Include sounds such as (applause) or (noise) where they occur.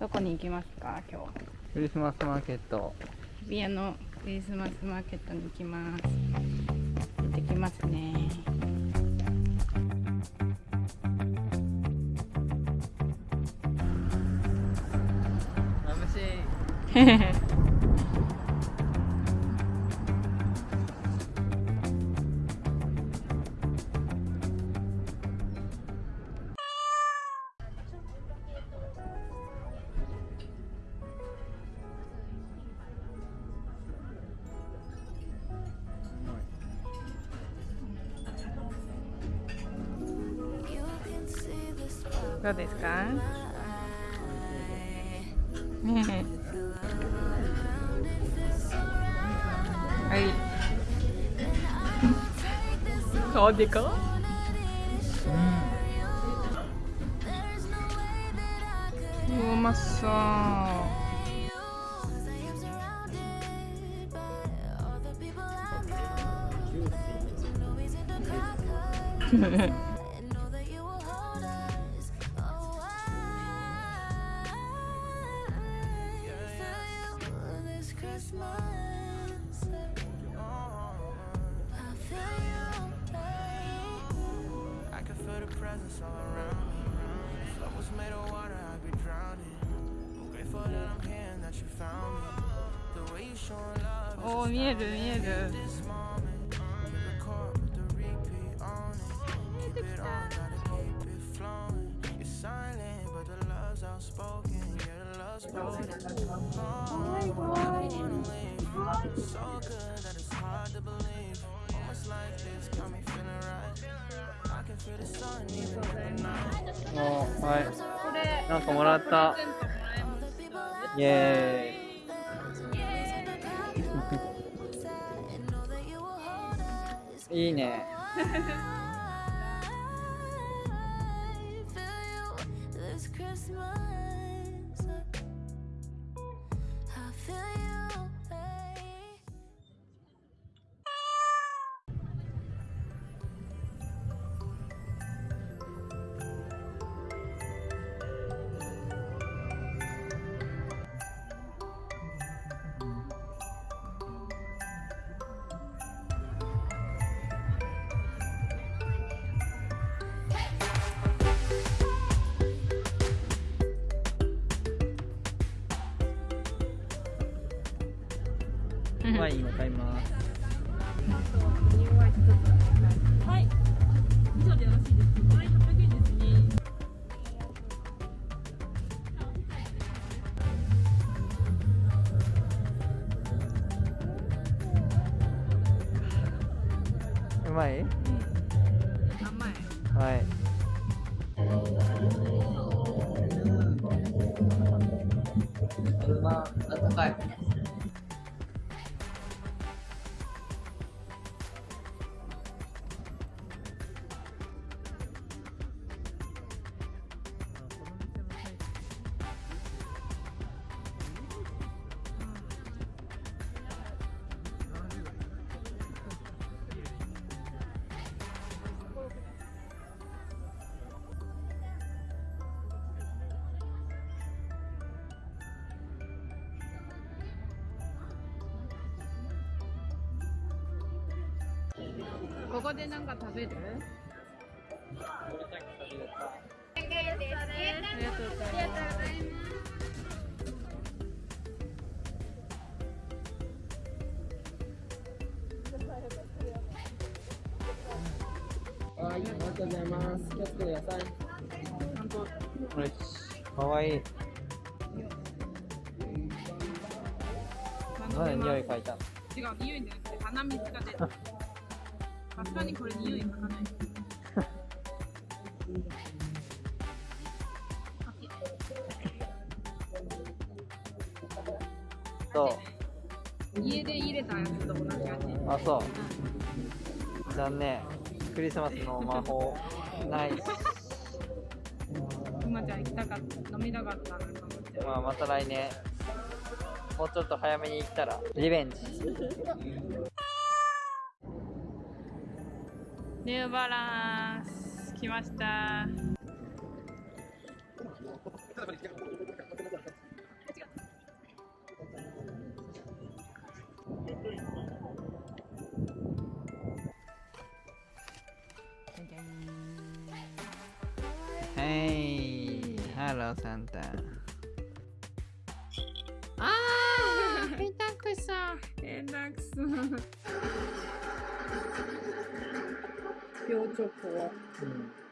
どこに行きますか？今日。クリスマスマーケット。日比谷のクリスマスマーケットに行きます。行ってきますね。眩しい (laughs) どうですか？はい。顔でか？うん。うまそう (laughs) presence all around me. Was made of water, I'd be drowning. I'm grateful that I'm here that you found me. The way you love Oh, miedo, もうはい。なんかもらった。イエーイ。(laughs) いいね。ワインを買い。ますはい。以上でよろしいですか。はい、800円ですね。うまい甘いはいまあ、あったかい。ここでなんか食べる？ありがとうございますはい、ありがとうございます。気をつけてください。よしかわいい。なんで匂い嗅いだ違う匂いじゃなくて鼻水が出るさすがにこれ匂い嗅かないそう。家で入れたやつと同じ味あ、そう。残念。クリスマスの魔法、ないし。今じゃ行きたかった飲みたかったなと思ってまあ、また来年。もうちょっと早めに行ったら、リベンジ。ニューバランス来ました。はいハローサンタ。あーペタクソペタクソ今日チョコは。うん